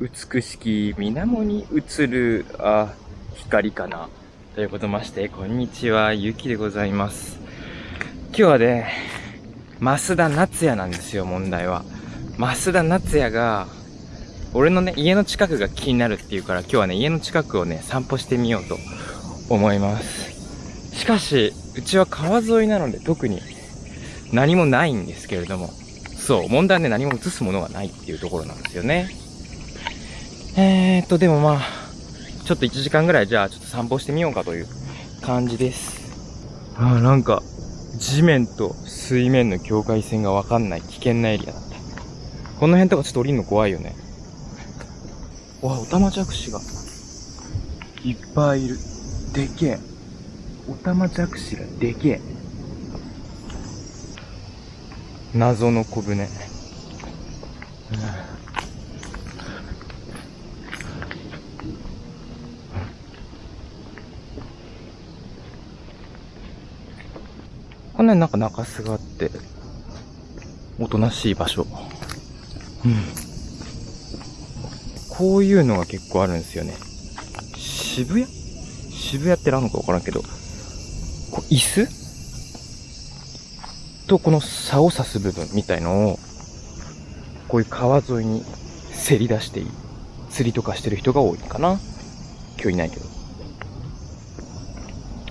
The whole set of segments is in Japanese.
美しき水面に映る、あ、光かな。ということまして、こんにちは、ゆきでございます。今日はね、増田夏也なんですよ、問題は。増田夏也が、俺のね、家の近くが気になるっていうから、今日はね、家の近くをね、散歩してみようと思います。しかし、うちは川沿いなので特に何もないんですけれども、そう、問題はね、何も映すものがないっていうところなんですよね。えーっと、でもまあ、ちょっと1時間ぐらいじゃあちょっと散歩してみようかという感じです。ああ、なんか、地面と水面の境界線がわかんない危険なエリアだった。この辺とかちょっと降りるの怖いよね。わ、オタマジャクシがいっぱいいる。でけえ。オタマジャクシがでけえ。謎の小舟。なになんか中洲があって、おとなしい場所。うん。こういうのが結構あるんですよね。渋谷？渋谷って何のかわからんけど、こう椅子？とこの竿を刺す部分みたいのを、こういう川沿いにせり出していい。釣りとかしてる人が多いかな。今日いないけど。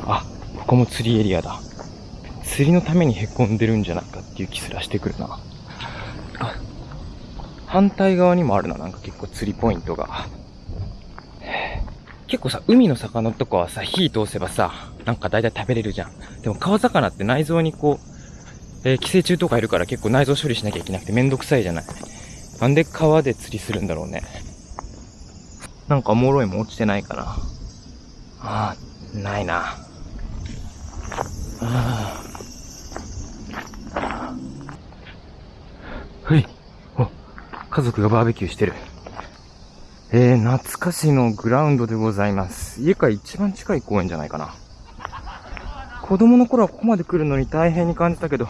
あ、ここも釣りエリアだ。釣りのために凹んでるんじゃないかっていう気すらしてくるな。反対側にもあるな、なんか結構釣りポイントが。結構さ、海の魚とかはさ、火通せばさ、なんか大体食べれるじゃん。でも川魚って内臓にこう、えー、寄生虫とかいるから結構内臓処理しなきゃいけなくてめんどくさいじゃない。なんで川で釣りするんだろうね。なんかおもろいも落ちてないかな。ああ、ないな。ああ。はい。家族がバーベキューしてる。えー、懐かしのグラウンドでございます。家から一番近い公園じゃないかな。子供の頃はここまで来るのに大変に感じたけど、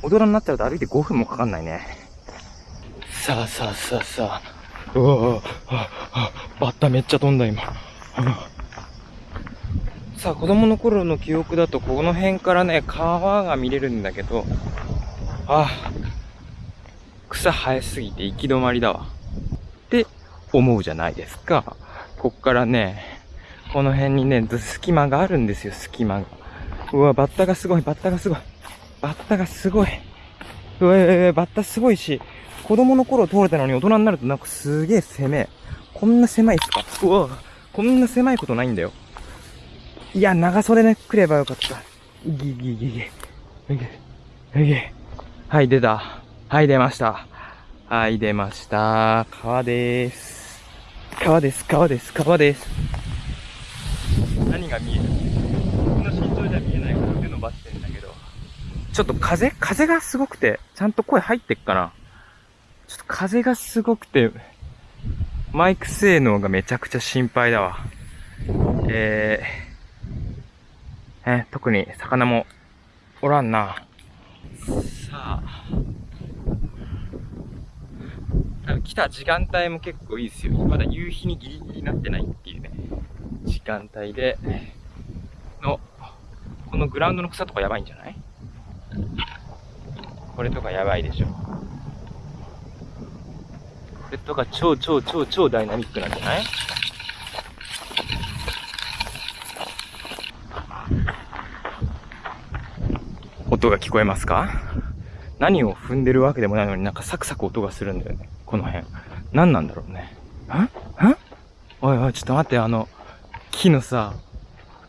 大人になっちゃうと歩いて5分もかかんないね。さあさあさあさあ。うわあ、あ、バッタめっちゃ飛んだ今。さあ、子供の頃の記憶だと、この辺からね、川が見れるんだけど、あ、草生えすぎて行き止まりだわ。って思うじゃないですか。こっからね、この辺にね、隙間があるんですよ、隙間が。うわ、バッタがすごい、バッタがすごい。バッタがすごい。うわ、バッタすごいし、子供の頃通れたのに大人になるとなんかすげえ狭え。こんな狭いっすか？うわ、こんな狭いことないんだよ。いや、長袖ね、来ればよかった。ギギギギ。ギギギ。はい、出た。はい、出ました。はい、出ました。川です。川です、川です、川です。何が見える？僕の身長じゃ見えないから腕伸ばしてんだけど。ちょっと風風がすごくて、ちゃんと声入ってっかなちょっと風がすごくて、マイク性能がめちゃくちゃ心配だわ。えー、え特に魚もおらんな。さあ、来た時間帯も結構いいですよ。まだ夕日にギリギリになってないっていうね、時間帯で、の、このグラウンドの草とかやばいんじゃない？これとかやばいでしょ。これとか超超超超ダイナミックなんじゃない？音が聞こえますか？何を踏んでるわけでもないのになんかサクサク音がするんだよね。この辺。何なんだろうね。んんおいおい、ちょっと待って、あの、木のさ、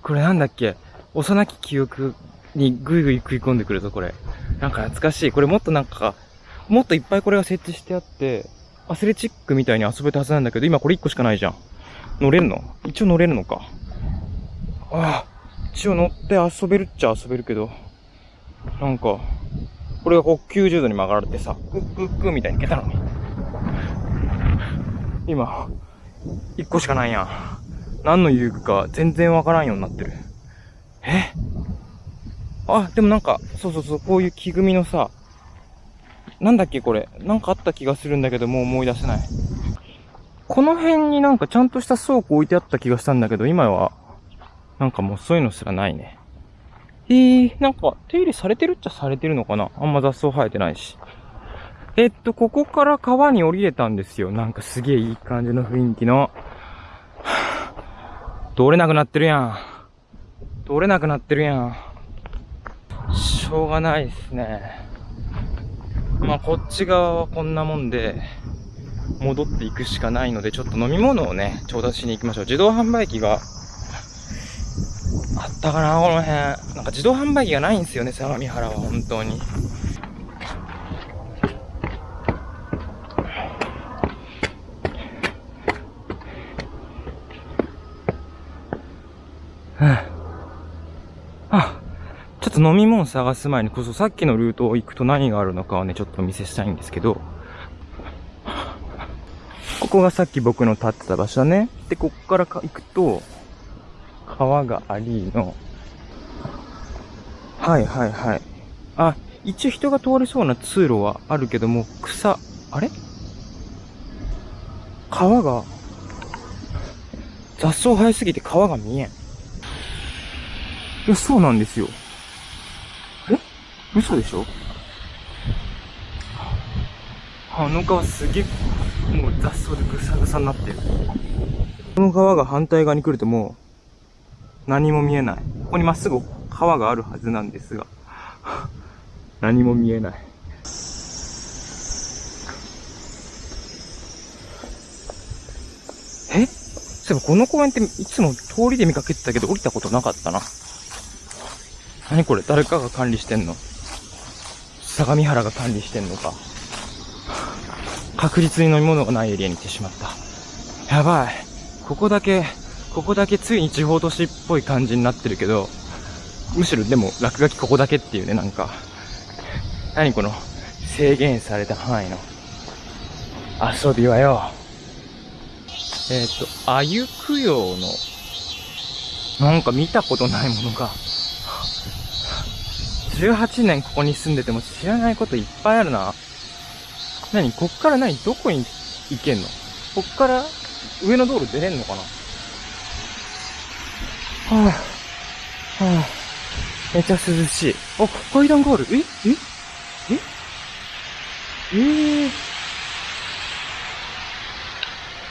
これなんだっけ？幼き記憶にぐいぐい食い込んでくるぞ、これ。なんか懐かしい。これもっとなんか、もっといっぱいこれが設置してあって、アスレチックみたいに遊べたはずなんだけど、今これ1個しかないじゃん。乗れるの？一応乗れるのか。ああ、一応乗って遊べるっちゃ遊べるけど、なんか、これがこう90度に曲がられてさ、クックックみたいにいけたのに。今、1個しかないやん。何の遊具か全然わからんようになってる。え？あ、でもなんか、そうそうそう、こういう木組みのさ、なんだっけこれ。なんかあった気がするんだけど、もう思い出せない。この辺になんかちゃんとした倉庫置いてあった気がしたんだけど、今は、なんかもうそういうのすらないね。えー、なんか手入れされてるっちゃされてるのかな？あんま雑草生えてないし。えっと、ここから川に降りれたんですよ。なんかすげえいい感じの雰囲気の。通れなくなってるやん。通れなくなってるやん。しょうがないですね。まあ、こっち側はこんなもんで、戻っていくしかないので、ちょっと飲み物をね、調達しに行きましょう。自動販売機が、あったかな、この辺。なんか自動販売機がないんですよね、相模原は、本当に。あ、ちょっと飲み物探す前にこそさっきのルートを行くと何があるのかをね、ちょっとお見せしたいんですけど、ここがさっき僕の立ってた場所だね。で、ここから行くと、川がありの、はいはいはい。あ、一応人が通れそうな通路はあるけども、草、あれ？川が、雑草生えすぎて川が見えん。いや、そうなんですよ。え？嘘でしょ？あの川すげえ、もう雑草でぐさぐさになってる。この川が反対側に来るともう、何も見えない。ここにまっすぐ川があるはずなんですが、何も見えない。え？そういえばこの公園っていつも通りで見かけてたけど降りたことなかったな。何これ？誰かが管理してんの？相模原が管理してんのか。確実に飲み物がないエリアに行ってしまった。やばい。ここだけ、ここだけついに地方都市っぽい感じになってるけど、むしろでも落書きここだけっていうね、なんか。何この制限された範囲の遊びはよ。えっ、ー、と、あゆ供養の、なんか見たことないものが、18年ここに住んでても知らないこといっぱいあるな。何？こっから何？どこに行けんの？こっから上の道路出れんのかな？はぁ、あ、は、あ、めっちゃ涼しい。あ、階段がある。えええ？ええー、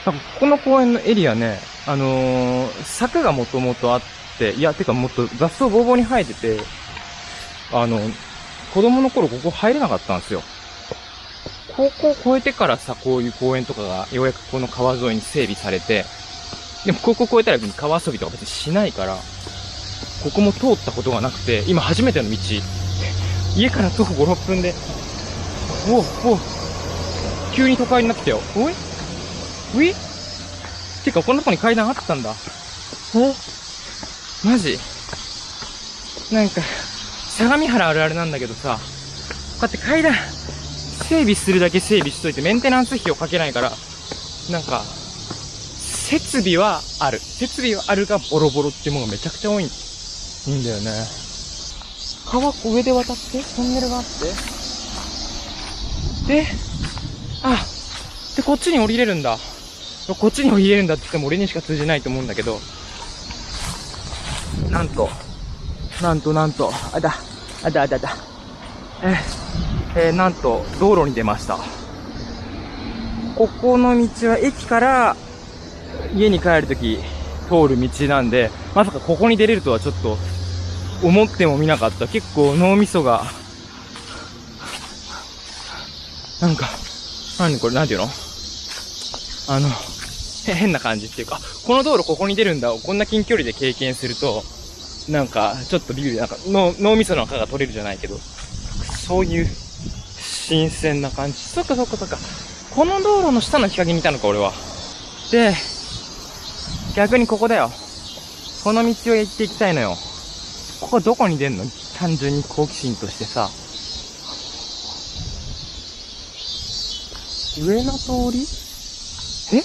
なんかここの公園のエリアね、あのー、柵がもともとあって、いや、てかもっと雑草ぼうぼうに生えてて、あの、子供の頃ここ入れなかったんですよ。高校を越えてからさ、こういう公園とかがようやくこの川沿いに整備されて、でも高校越えたら川遊びとか別にしないから、ここも通ったことがなくて、今初めての道。家から徒歩5、6分で、おお急に都会になってきたよ。おい？うい？てか、このとこに階段あったんだ。え？マジ？なんか、相模原あるあるなんだけどさ、こうやって階段、整備するだけ整備しといてメンテナンス費をかけないから、なんか、設備はある。設備はあるがボロボロっていうものがめちゃくちゃ多いんだよね。川上で渡ってトンネルがあって。で、あ、で、こっちに降りれるんだ。こっちに降りれるんだって言っても俺にしか通じないと思うんだけど、なんと、なんとなんと、あだ、あだあだあだ。ええー、なんと、道路に出ました。ここの道は駅から家に帰るとき通る道なんで、まさかここに出れるとはちょっと思ってもみなかった。結構脳みそが、なんか、何これ、なんていうの？あの、変な感じっていうか、この道路ここに出るんだをこんな近距離で経験すると、なんか、ちょっとビビる、なんか脳、脳みその赤が取れるじゃないけど、そういう新鮮な感じ。そっかそっかそっか。この道路の下の日陰にいたのか、俺は。で、逆にここだよ。この道を行っていきたいのよ。ここどこに出んの？単純に好奇心としてさ。上の通り？え？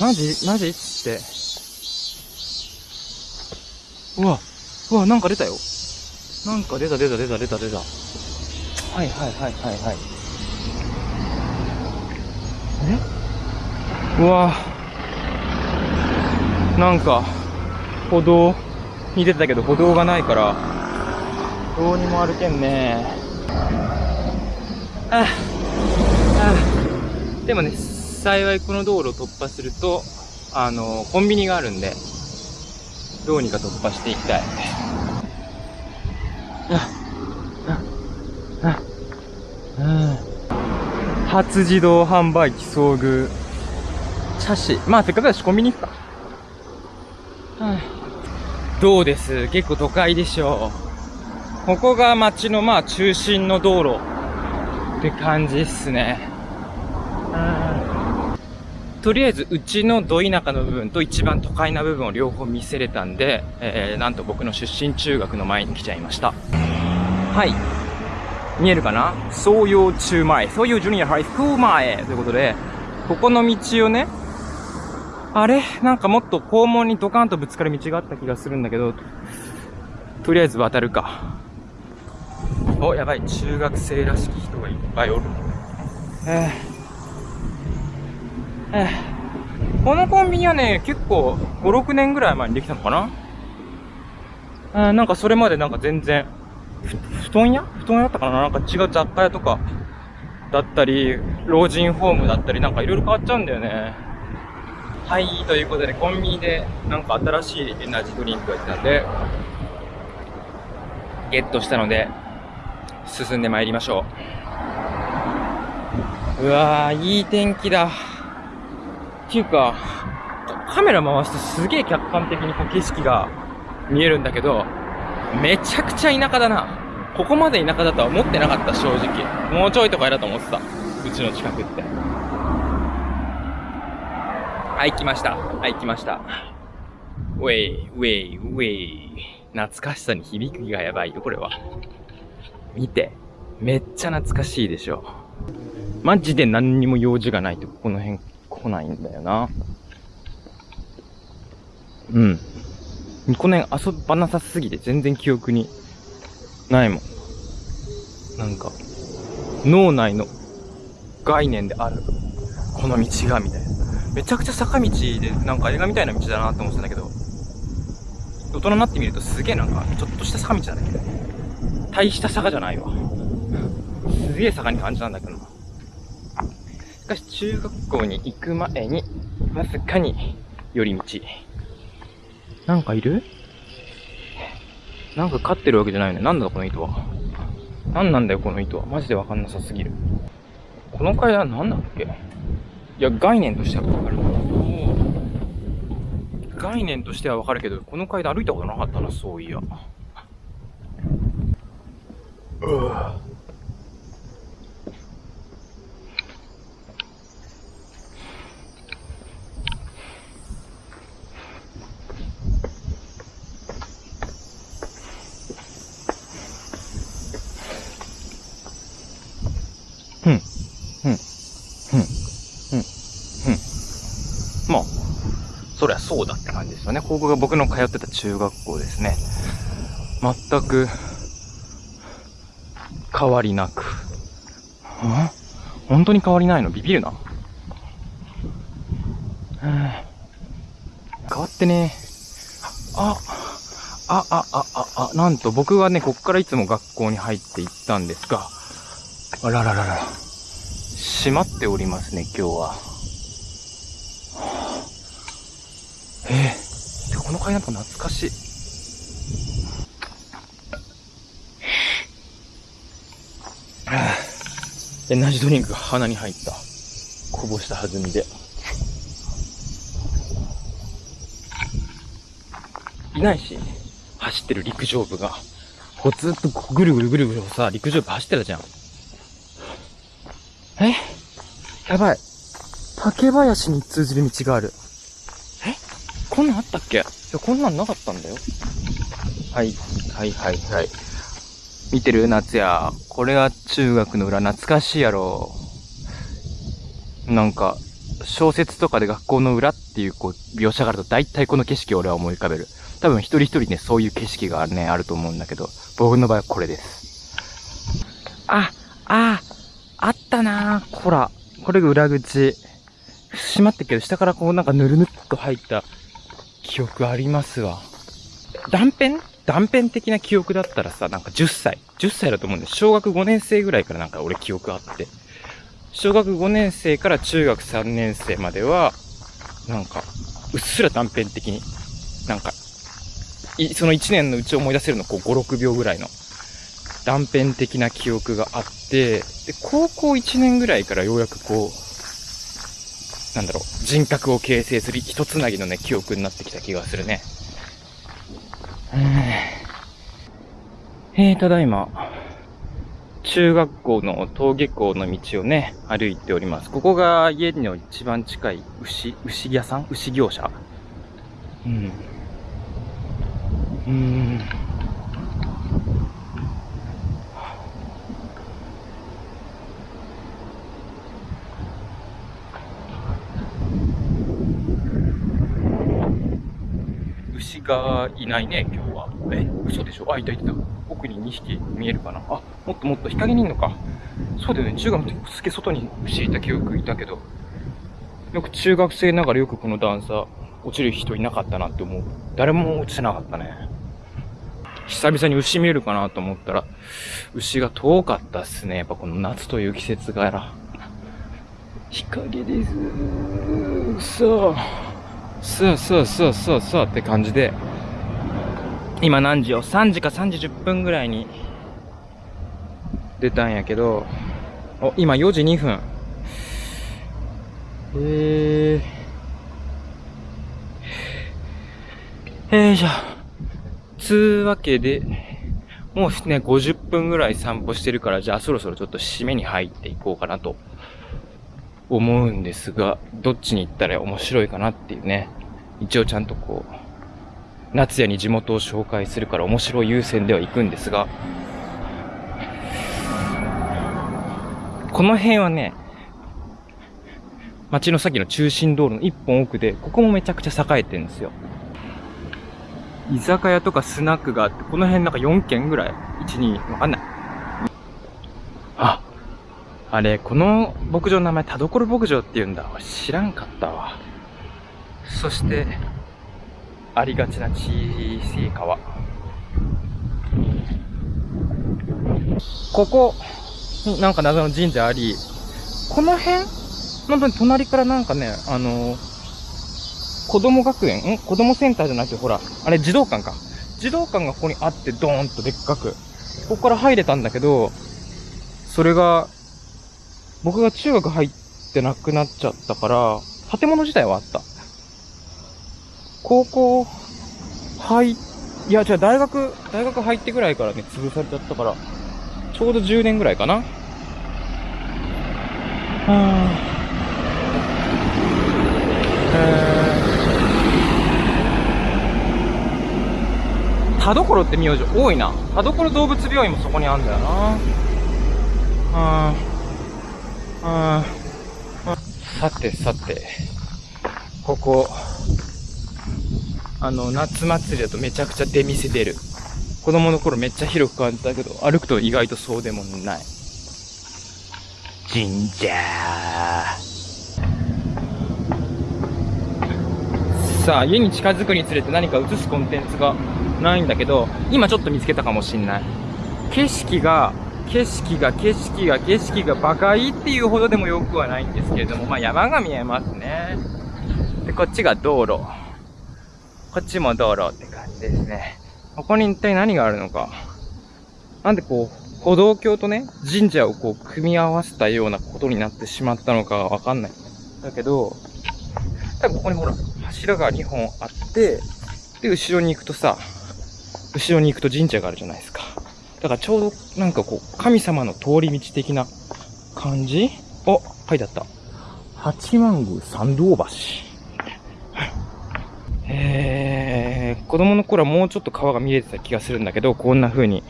マジ？マジ？つって。うわ、うわ、なんか出たよ。なんか出た出た出た出た出た。はいはいはいはいはい。え？うわなんか、歩道に出てたけど歩道がないから、どうにも歩けんねああでもね、幸いこの道路を突破すると、あの、コンビニがあるんで、どうにか突破していきたい。ああああ初自動販売機遭遇。チャシ。まあ、せっかくだしコンビニ行くか。どうです？結構都会でしょう。ここが街のまあ中心の道路って感じっすね。とりあえずうちのど田舎の部分と一番都会な部分を両方見せれたんで、えー、なんと僕の出身中学の前に来ちゃいました。はい。見えるかな？総陽中前、総陽ジュニアハイスクール前ということで、ここの道をね、あれ？なんかもっと肛門にドカンとぶつかる道があった気がするんだけど、とりあえず渡るか。お、やばい。中学生らしき人がいっぱいおる。えー、えー、このコンビニはね、結構5、6年ぐらい前にできたのかな？あーなんかそれまでなんか全然、ふ布団屋？布団屋だったかな？なんか違う雑貨屋とかだったり、老人ホームだったり、なんかいろいろ変わっちゃうんだよね。はい、ということで、コンビニでなんか新しいエナジードリンクが出たんで、ゲットしたので、進んで参りましょう。うわー、いい天気だ。っていうか、カメラ回してすげえ客観的にこう景色が見えるんだけど、めちゃくちゃ田舎だな。ここまで田舎だとは思ってなかった、正直。もうちょいとかやだと思ってた。うちの近くって。はい、来ました。はい、来ました。ウェイ、ウェイ、ウェイ。懐かしさに響きがやばいよ、これは。見て。めっちゃ懐かしいでしょ。マジで何にも用事がないとこの辺来ないんだよな。うん。この辺遊ばなさすぎて全然記憶にないもん。なんか、脳内の概念である。この道が、みたいな。めちゃくちゃ坂道で、なんか映画みたいな道だなって思ってたんだけど、大人になってみるとすげえなんか、ちょっとした坂道だね。大した坂じゃないわ。すげえ坂に感じたんだけど。しかし中学校に行く前に、わずかに寄り道。なんかいる？なんか飼ってるわけじゃないよね。なんだこの糸は？なんなんだよこの糸は。マジでわかんなさすぎる。この階段なんだっけ？いや、概念としてはわかる。概念としてはわかるけど、この階段歩いたことなかったな、そういや。うわふん、ふん、ふん、ふん、ふん。まあ、そうだって感じですよね。ここが僕の通ってた中学校ですね。全く、変わりなく。ん本当に変わりないの？ビビるな。変わってねあ、あ、あ、あ、あ、あ、なんと僕はね、こっからいつも学校に入っていったんですが、あらららら。閉まっておりますね、今日は。ええでこの階段と懐かしい。はあエナジードリンクが鼻に入った。こぼした弾みで。いないし、走ってる陸上部が。こうずっとぐるぐるぐるぐるさ、陸上部走ってたじゃん。え？やばい。竹林に通じる道がある。え？こんなんあったっけ？いや、こんなんなかったんだよ。はい、はい、はい、はい。見てる？夏や。これが中学の裏懐かしいやろ。なんか、小説とかで学校の裏っていうこう描写があると大体この景色を俺は思い浮かべる。多分一人一人ね、そういう景色がね、あると思うんだけど、僕の場合はこれです。あ、あ、あったなぁ。ほら、これが裏口。閉まってるけど、下からこうなんかぬるぬっと入った記憶ありますわ。断片？断片的な記憶だったらさ、なんか10歳。10歳だと思うんで、小学5年生ぐらいからなんか俺記憶あって。小学5年生から中学3年生までは、なんか、うっすら断片的に、なんか、いその1年のうちを思い出せるのこう5、6秒ぐらいの断片的な記憶があって、で、高校1年ぐらいからようやくこう、なんだろう、人格を形成する一つなぎのね、記憶になってきた気がするね。えー、ただいま、中学校の登下校の道をね、歩いております。ここが家の一番近い牛、牛屋さん？牛業者？うん。うん。牛がいないね、今日は。え、嘘でしょ？あ、いたいた。奥に2匹見えるかな？あ、もっともっと日陰にいんのか。そうだよね、中学の時すげえ外に牛いた記憶いたけど。よく中学生ながらよくこの段差、落ちる人いなかったなって思う。誰も落ちてなかったね。久々に牛見えるかなと思ったら、牛が遠かったっすね。やっぱこの夏という季節柄。日陰です。さあ。さあさあさあさあさあって感じで、今何時よ ?3 時か3時10分ぐらいに出たんやけど、お、今4時2分。えー、えー、じゃあ、つうわけで、もうね、50分ぐらい散歩してるから、じゃあそろそろちょっと締めに入っていこうかなと思うんですが、どっちに行ったら面白いかなっていうね。一応ちゃんとこう、夏也に地元を紹介するから面白い優先では行くんですが、この辺はね、街の先の中心道路の一本奥で、ここもめちゃくちゃ栄えてるんですよ。居酒屋とかスナックがあって、この辺なんか4軒ぐらい ?1、2、わかんない。あ、あれ、この牧場の名前、田所牧場って言うんだ。知らんかったわ。そして、ありがちな小さい川。ここになんか謎の神社あり、この辺？本当に隣からなんかね、あのー、子供学園？ん？子供センターじゃなくて、ほら、あれ児童館か。児童館がここにあってドーンとでっかく。ここから入れたんだけど、それが、僕が中学入ってなくなっちゃったから、建物自体はあった。高校入いいや、じゃあ大学、大学入ってぐらいからね、潰されちゃったから、ちょうど10年ぐらいかな。はぁ。えー、田所って名字多いな。田所動物病院もそこにあるんだよな。うん。うん。さてさて、ここ、あの、夏祭りだとめちゃくちゃ出店出る。子供の頃めっちゃ広く感じたけど、歩くと意外とそうでもない。神社さあ、家に近づくにつれて何か映すコンテンツがないんだけど、今ちょっと見つけたかもしんない。景色が、景色が、景色が、景色がバカいいっていうほどでもよくはないんですけれども、まあ山が見えますね。で、こっちが道路。こっちも道路って感じですね。ここに一体何があるのか。なんでこう、歩道橋とね、神社をこう、組み合わせたようなことになってしまったのかがわかんない。だけど、多分ここにほら、柱が2本あって、で、後ろに行くとさ、後ろに行くと神社があるじゃないですか。だからちょうどなんかこう、神様の通り道的な感じ？お、書いてあった。八幡宮参道橋。えー、子供の頃はもうちょっと川が見えてた気がするんだけど、こんな風に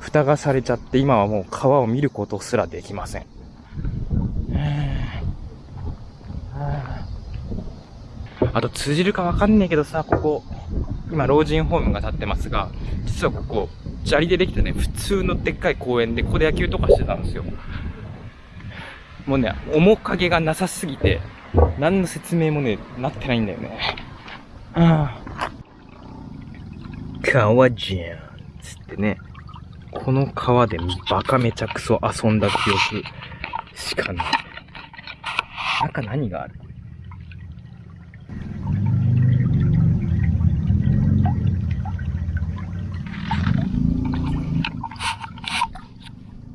蓋がされちゃって今はもう川を見ることすらできません。あと通じるかわかんねえけどさ、ここ、今老人ホームが建ってますが、実はここ、砂利でできたね、普通のでっかい公園で、ここで野球とかしてたんですよ。もうね、面影がなさすぎて、何の説明もね、なってないんだよね。ああ。川じゃん。つってね。この川でバカめちゃくそ遊んだ記憶しかない。中何がある？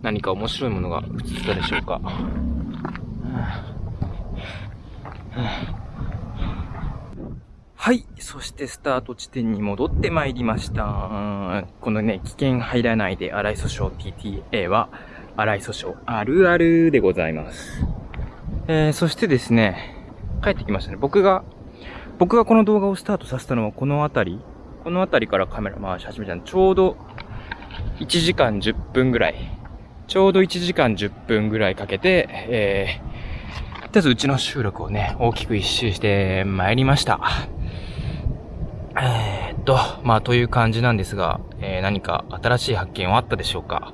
何か面白いものが映ったでしょうか？はあはあはい。そしてスタート地点に戻ってまいりました。このね、危険入らないで荒磯訴訟 TTA は、荒磯訴訟あるあるでございます。えー、そしてですね、帰ってきましたね。僕が、僕がこの動画をスタートさせたのはこの辺り、この辺りからカメラ回し始めたの。ちょうど1時間10分ぐらいちょうど1時間10分ぐらいかけて、えー、とりあえずうちの収録をね、大きく一周して参りました。えー、っと、まあという感じなんですが、えー、何か新しい発見はあったでしょうか？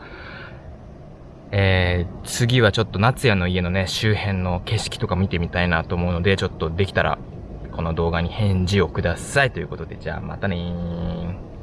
えー、次はちょっと夏也の家のね、周辺の景色とか見てみたいなと思うので、ちょっとできたら、この動画に返事をくださいということで、じゃあまたねー。